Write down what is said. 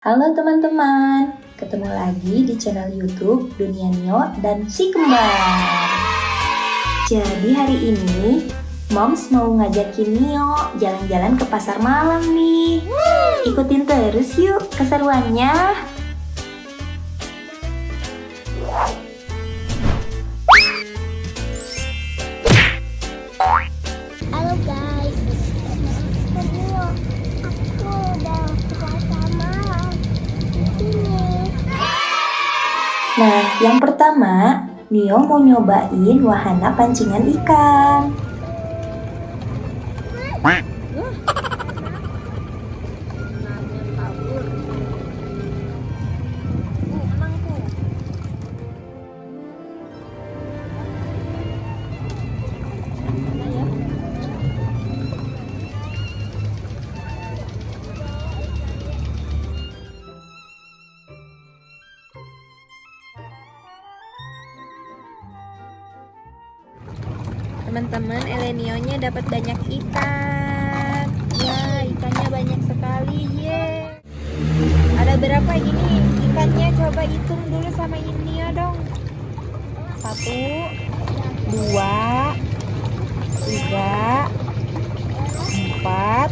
Halo teman-teman, ketemu lagi di channel YouTube Dunia Nio dan Si Kembar. Jadi hari ini Moms mau ngajakin Nio jalan-jalan ke pasar malam nih. Ikutin terus yuk keseruannya. Nah, yang pertama, Nio mau nyobain wahana pancingan ikan. Teman-teman, Elenionya dapat banyak ikan. Ya, ikannya banyak sekali. Ye. Ada berapa ini ikannya? Coba hitung dulu sama Nio dong. Satu, dua, tiga, empat,